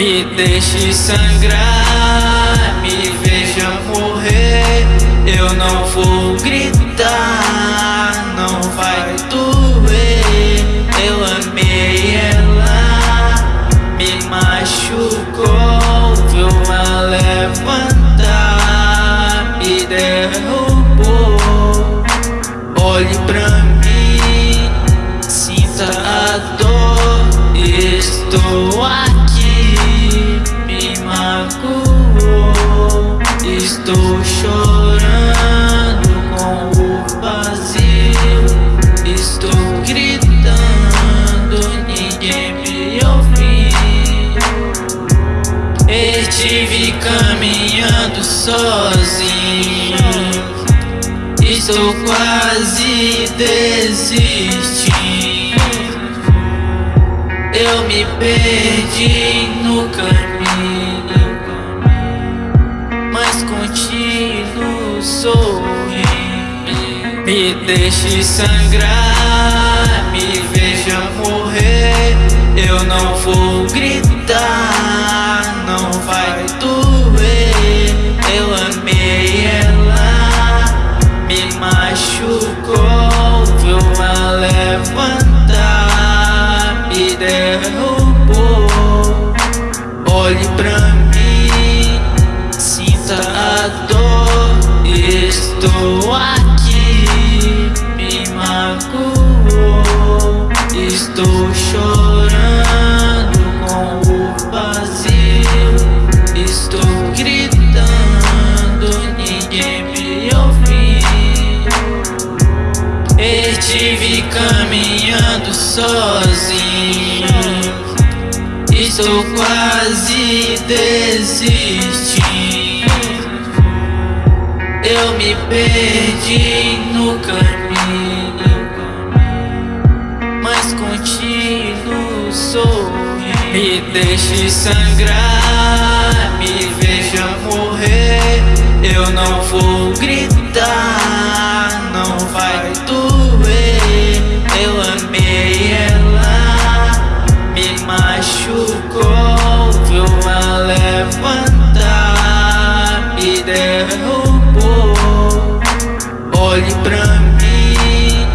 Me deixe sangrar, me veja morrer. Eu não vou gritar, não vai doer. Eu amei ela, me machucou, viu ela levantar, me derrubou. Olhe pra mim, sinta a dor, estou aqui. Chorando com o vazio. Estou gritando, ninguém me ouviu. Estive caminhando sozinho. Estou quase desistindo. Eu me perdi no caminho Me deixe sangrar, me veja morrer. Eu não vou gritar, não vai doer. Eu amei ela, me machucou. Viu ela levantar, me derrubou. Olhe pra Estou sozinho. Estou quase desistindo. Eu me perdi no caminho Mas continuo sorrindo Me deixe sangrar, me veja morrer Eu não vou gritar, Olhe pra mim,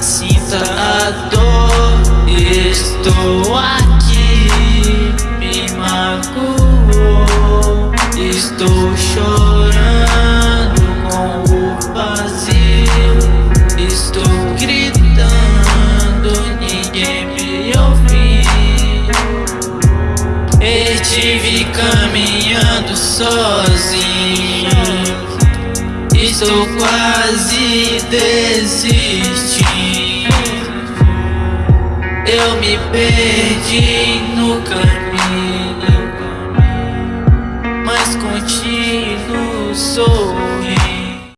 sinta a dor. Estou aqui, me magoou. Estou chorando com o vazio. Estou gritando, ninguém me ouviu. Estive caminhando sozinho. Estou quase desistindo. Eu me perdi no caminho Mas continuo sou